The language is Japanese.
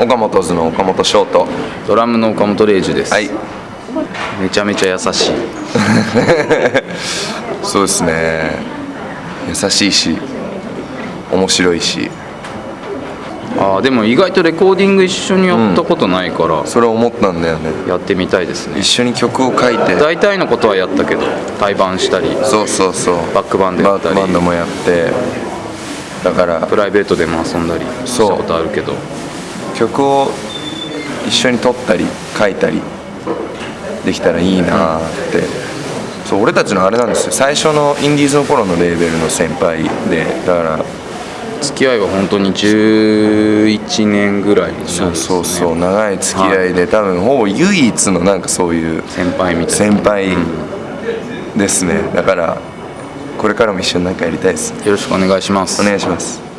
岡本図の岡本翔とドラムの岡本玲二です、はい。めちゃめちゃ優しい。そうですね。優しいし面白いし。あーでも意外とレコーディング一緒にやったことないから、それ思ったんだよね。やってみたいですね。一緒に曲を書いて。大体のことはやったけど対バンしたりそうそうそう。バックバンドやったり。バックバンドもやって。だからプライベートでも遊んだりしたことあるけど曲を一緒に撮ったり書いたりできたらいいなって、そう俺たちのあれなんですよ。最初のインディーズの頃のレーベルの先輩でだから付き合いは本当に11年ぐらいね。そうそうそう長い付き合いで多分ほぼ唯一のなんかそういう先輩みたいな。先輩ですね。だからこれからも一緒に何かやりたいです。よろしくお願いします。お願いします